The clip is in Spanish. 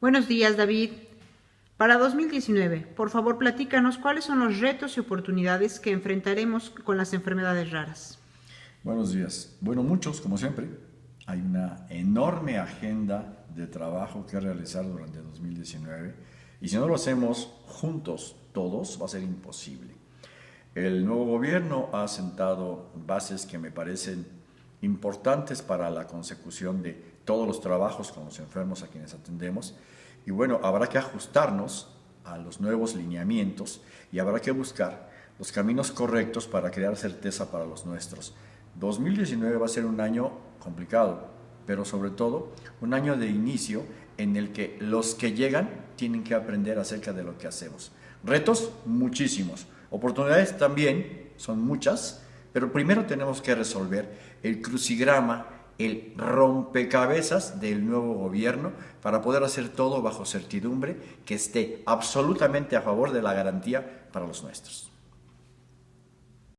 Buenos días, David. Para 2019, por favor, platícanos cuáles son los retos y oportunidades que enfrentaremos con las enfermedades raras. Buenos días. Bueno, muchos, como siempre. Hay una enorme agenda de trabajo que realizar durante 2019 y si no lo hacemos juntos todos va a ser imposible. El nuevo gobierno ha sentado bases que me parecen importantes para la consecución de todos los trabajos con los enfermos a quienes atendemos. Y bueno, habrá que ajustarnos a los nuevos lineamientos y habrá que buscar los caminos correctos para crear certeza para los nuestros. 2019 va a ser un año complicado, pero sobre todo un año de inicio en el que los que llegan tienen que aprender acerca de lo que hacemos. Retos, muchísimos. Oportunidades también, son muchas, pero primero tenemos que resolver el crucigrama, el rompecabezas del nuevo gobierno para poder hacer todo bajo certidumbre que esté absolutamente a favor de la garantía para los nuestros.